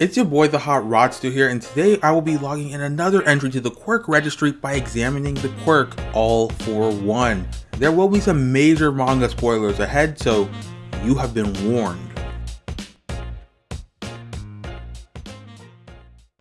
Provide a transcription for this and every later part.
It's your boy the Hot Rodster here and today I will be logging in another entry to the quirk registry by examining the quirk All for One. There will be some major manga spoilers ahead so you have been warned.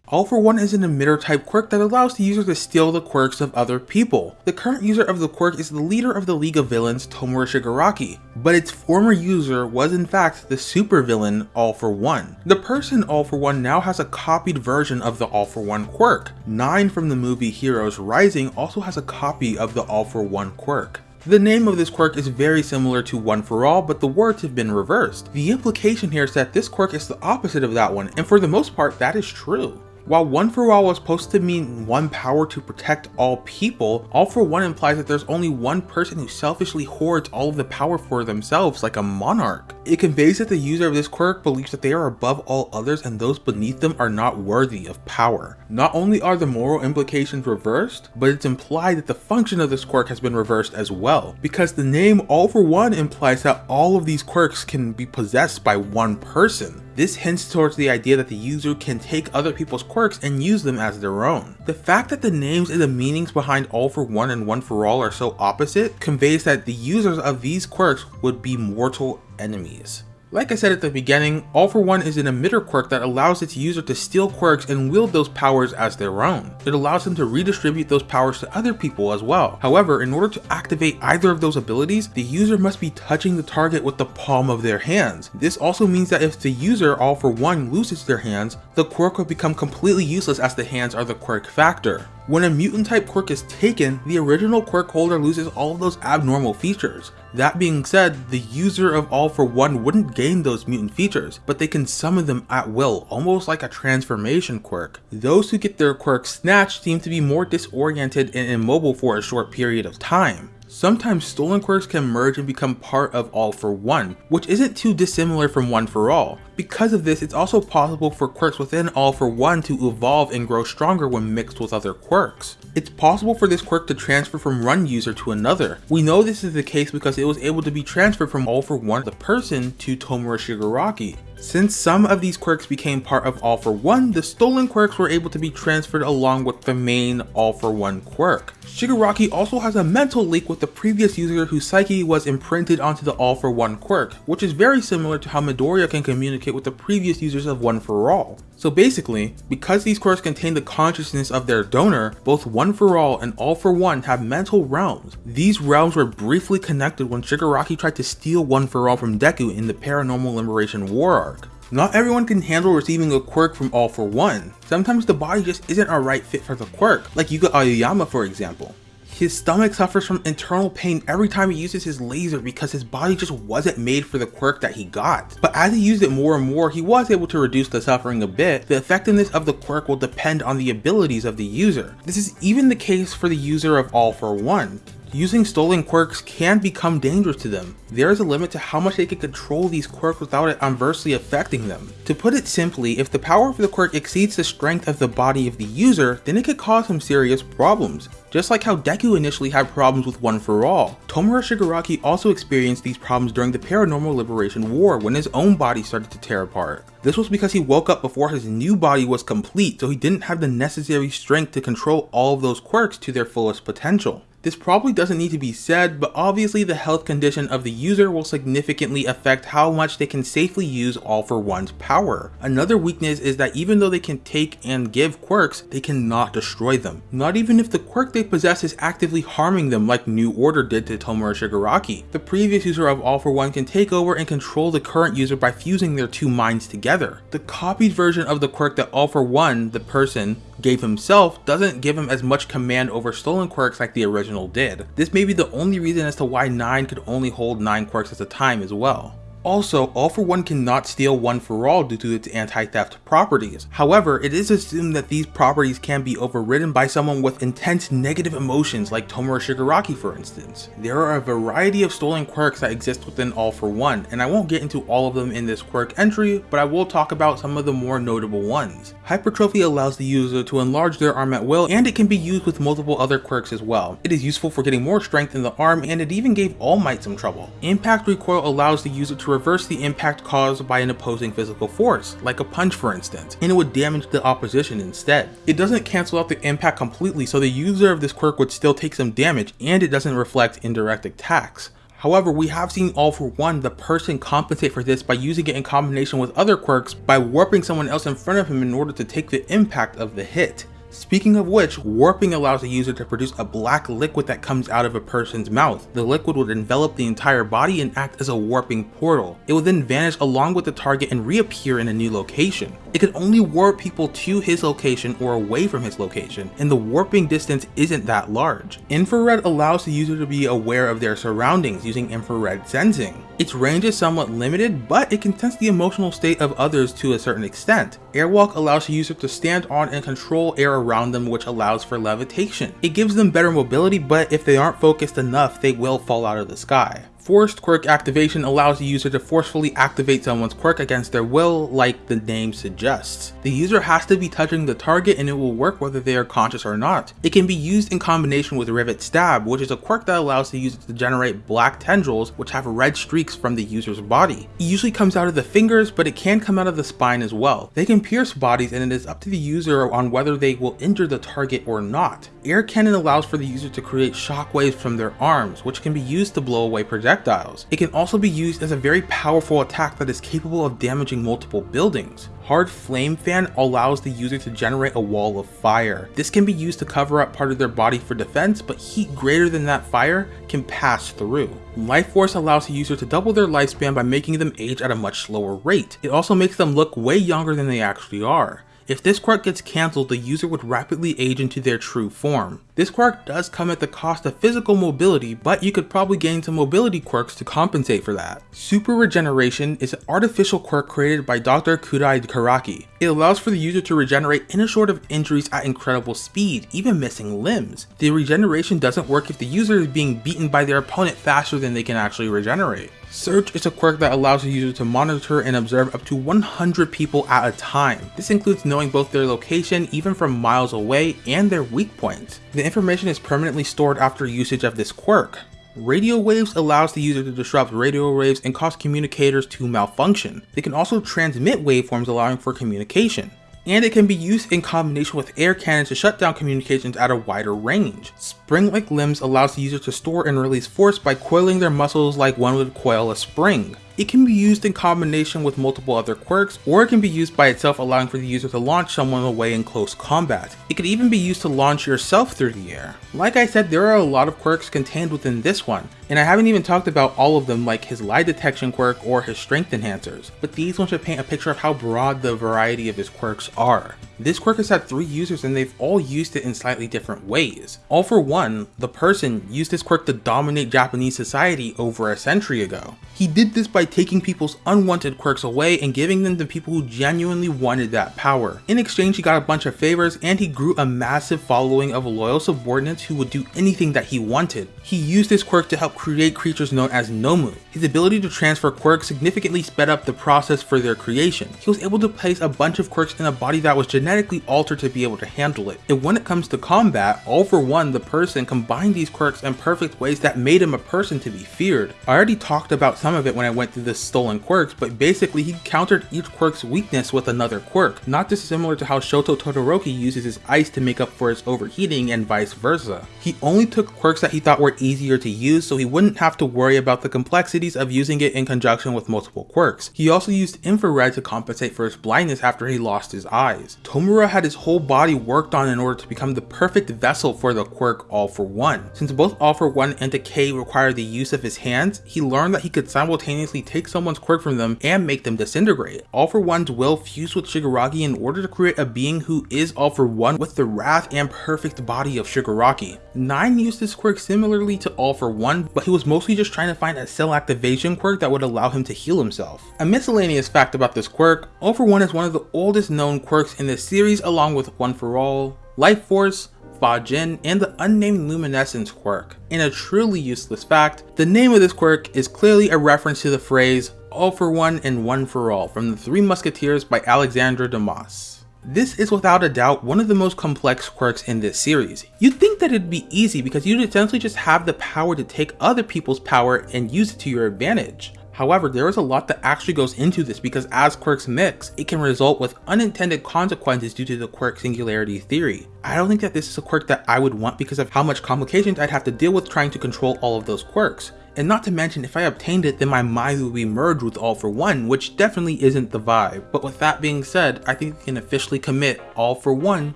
All for One is an emitter type quirk that allows the user to steal the quirks of other people. The current user of the quirk is the leader of the League of Villains, Tomura Shigaraki, but its former user was in fact the supervillain All for One. The person All for One now has a copied version of the All for One quirk. Nine from the movie Heroes Rising also has a copy of the All for One quirk. The name of this quirk is very similar to One for All, but the words have been reversed. The implication here is that this quirk is the opposite of that one, and for the most part that is true. While One for All was supposed to mean one power to protect all people, All for One implies that there's only one person who selfishly hoards all of the power for themselves like a monarch. It conveys that the user of this quirk believes that they are above all others and those beneath them are not worthy of power. Not only are the moral implications reversed, but it's implied that the function of this quirk has been reversed as well, because the name All for One implies that all of these quirks can be possessed by one person. This hints towards the idea that the user can take other people's quirks and use them as their own. The fact that the names and the meanings behind All for One and One for All are so opposite conveys that the users of these quirks would be mortal enemies. Like I said at the beginning, All for One is an emitter quirk that allows its user to steal quirks and wield those powers as their own. It allows them to redistribute those powers to other people as well. However, in order to activate either of those abilities, the user must be touching the target with the palm of their hands. This also means that if the user All for One loses their hands, the quirk will become completely useless as the hands are the quirk factor. When a mutant type quirk is taken, the original quirk holder loses all of those abnormal features. That being said, the user of All for One wouldn't gain those mutant features, but they can summon them at will, almost like a transformation quirk. Those who get their quirks snatched seem to be more disoriented and immobile for a short period of time. Sometimes stolen quirks can merge and become part of All for One, which isn't too dissimilar from One for All. Because of this, it's also possible for quirks within All for One to evolve and grow stronger when mixed with other quirks. It's possible for this quirk to transfer from one user to another. We know this is the case because it was able to be transferred from All for One the person to Tomura Shigaraki. Since some of these quirks became part of All for One, the stolen quirks were able to be transferred along with the main All for One quirk. Shigaraki also has a mental link with the previous user whose psyche was imprinted onto the All for One quirk, which is very similar to how Midoriya can communicate with the previous users of One for All. So basically, because these quirks contain the consciousness of their donor, both One for All and All for One have mental realms. These realms were briefly connected when Shigaraki tried to steal One for All from Deku in the Paranormal Liberation War arc. Not everyone can handle receiving a quirk from All for One. Sometimes the body just isn't a right fit for the quirk, like Yuga Aoyama for example. His stomach suffers from internal pain every time he uses his laser because his body just wasn't made for the quirk that he got. But as he used it more and more, he was able to reduce the suffering a bit. The effectiveness of the quirk will depend on the abilities of the user. This is even the case for the user of All for One. Using stolen quirks can become dangerous to them. There is a limit to how much they can control these quirks without it adversely affecting them. To put it simply, if the power of the quirk exceeds the strength of the body of the user, then it could cause some serious problems. Just like how Deku initially had problems with One for All, Tomura Shigaraki also experienced these problems during the Paranormal Liberation War when his own body started to tear apart. This was because he woke up before his new body was complete, so he didn't have the necessary strength to control all of those quirks to their fullest potential. This probably doesn't need to be said, but obviously the health condition of the user will significantly affect how much they can safely use All for One's power. Another weakness is that even though they can take and give quirks, they cannot destroy them. Not even if the quirk they possess is actively harming them like New Order did to Tomura Shigaraki. The previous user of All for One can take over and control the current user by fusing their two minds together. The copied version of the quirk that All for One, the person, gave himself doesn't give him as much command over stolen quirks like the original did. This may be the only reason as to why 9 could only hold 9 quirks at a time as well. Also, All for One cannot steal One for All due to its anti-theft properties. However, it is assumed that these properties can be overridden by someone with intense negative emotions like Tomura Shigaraki for instance. There are a variety of stolen quirks that exist within All for One, and I won't get into all of them in this quirk entry, but I will talk about some of the more notable ones. Hypertrophy allows the user to enlarge their arm at will, and it can be used with multiple other quirks as well. It is useful for getting more strength in the arm, and it even gave All Might some trouble. Impact Recoil allows the user to reverse the impact caused by an opposing physical force, like a punch for instance, and it would damage the opposition instead. It doesn't cancel out the impact completely so the user of this quirk would still take some damage and it doesn't reflect indirect attacks. However, we have seen all for one the person compensate for this by using it in combination with other quirks by warping someone else in front of him in order to take the impact of the hit. Speaking of which, warping allows the user to produce a black liquid that comes out of a person's mouth. The liquid would envelop the entire body and act as a warping portal. It would then vanish along with the target and reappear in a new location. It could only warp people to his location or away from his location, and the warping distance isn't that large. Infrared allows the user to be aware of their surroundings using infrared sensing. Its range is somewhat limited, but it can sense the emotional state of others to a certain extent. Airwalk allows the user to stand on and control air around them which allows for levitation. It gives them better mobility, but if they aren't focused enough, they will fall out of the sky. Forced quirk activation allows the user to forcefully activate someone's quirk against their will, like the name suggests. The user has to be touching the target and it will work whether they are conscious or not. It can be used in combination with Rivet Stab, which is a quirk that allows the user to generate black tendrils which have red streaks from the user's body. It usually comes out of the fingers, but it can come out of the spine as well. They can pierce bodies and it is up to the user on whether they will injure the target or not. Air Cannon allows for the user to create shockwaves from their arms, which can be used to blow away projectiles projectiles. It can also be used as a very powerful attack that is capable of damaging multiple buildings. Hard Flame Fan allows the user to generate a wall of fire. This can be used to cover up part of their body for defense, but heat greater than that fire can pass through. Life Force allows the user to double their lifespan by making them age at a much slower rate. It also makes them look way younger than they actually are. If this quirk gets cancelled, the user would rapidly age into their true form. This quirk does come at the cost of physical mobility, but you could probably gain some mobility quirks to compensate for that. Super Regeneration is an artificial quirk created by Dr. Kyudai Garaki. It allows for the user to regenerate any sort of injuries at incredible speed, even missing limbs. The regeneration doesn't work if the user is being beaten by their opponent faster than they can actually regenerate. Search is a quirk that allows the user to monitor and observe up to 100 people at a time. This includes knowing both their location even from miles away and their weak points. The information is permanently stored after usage of this quirk. Radio waves allows the user to disrupt radio waves and cause communicators to malfunction. They can also transmit waveforms allowing for communication and it can be used in combination with air cannons to shut down communications at a wider range. Spring-like limbs allows the user to store and release force by coiling their muscles like one would coil a spring. It can be used in combination with multiple other quirks, or it can be used by itself allowing for the user to launch someone away in close combat. It could even be used to launch yourself through the air. Like I said, there are a lot of quirks contained within this one, and I haven't even talked about all of them like his lie detection quirk or his strength enhancers, but these ones should paint a picture of how broad the variety of his quirks are. This quirk has had three users and they've all used it in slightly different ways. All for one, the person used this quirk to dominate Japanese society over a century ago. He did this by taking people's unwanted quirks away and giving them to people who genuinely wanted that power. In exchange he got a bunch of favors and he grew a massive following of loyal subordinates who would do anything that he wanted. He used this quirk to help create creatures known as Nomu. His ability to transfer quirks significantly sped up the process for their creation. He was able to place a bunch of quirks in a body that was genetically altered to be able to handle it. And when it comes to combat, all for one the person combined these quirks in perfect ways that made him a person to be feared. I already talked about some of it when I went through the stolen quirks, but basically he countered each quirk's weakness with another quirk, not dissimilar to how Shoto Todoroki uses his ice to make up for his overheating and vice versa. He only took quirks that he thought were easier to use so he wouldn't have to worry about the complexities of using it in conjunction with multiple quirks. He also used infrared to compensate for his blindness after he lost his eyes. Tomura had his whole body worked on in order to become the perfect vessel for the quirk All for One. Since both All for One and Decay require the use of his hands, he learned that he could simultaneously take someone's quirk from them and make them disintegrate. All for One's will fused with Shigaraki in order to create a being who is All for One with the wrath and perfect body of Shigaraki. Nine used this quirk similarly to All for One, but he was mostly just trying to find a cell activation quirk that would allow him to heal himself. A miscellaneous fact about this quirk, All for One is one of the oldest known quirks in this series along with One for All, Life Force, Fajin, and the unnamed Luminescence quirk. In a truly useless fact, the name of this quirk is clearly a reference to the phrase all for one and one for all from the Three Musketeers by Alexandre Dumas. This is without a doubt one of the most complex quirks in this series. You'd think that it'd be easy because you'd essentially just have the power to take other people's power and use it to your advantage. However, there is a lot that actually goes into this because as quirks mix, it can result with unintended consequences due to the quirk singularity theory. I don't think that this is a quirk that I would want because of how much complications I'd have to deal with trying to control all of those quirks. And not to mention, if I obtained it, then my mind would be merged with All for One, which definitely isn't the vibe. But with that being said, I think we can officially commit All for One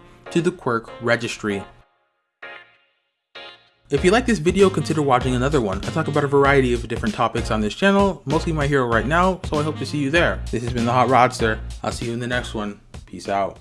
to the quirk registry. If you like this video, consider watching another one. I talk about a variety of different topics on this channel, mostly my hero right now, so I hope to see you there. This has been the Hot Rodster. I'll see you in the next one. Peace out.